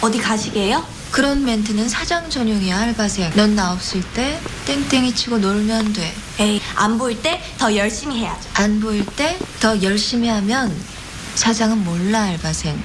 어디 가시게요? 그런 멘트는 사장 전용이야 알바생. 넌 나 없을 때 땡땡이 치고 놀면 돼. 에이, 안 보일 때 더 열심히 해야죠. 안 보일 때 더 열심히 하면 사장은 몰라 알바생.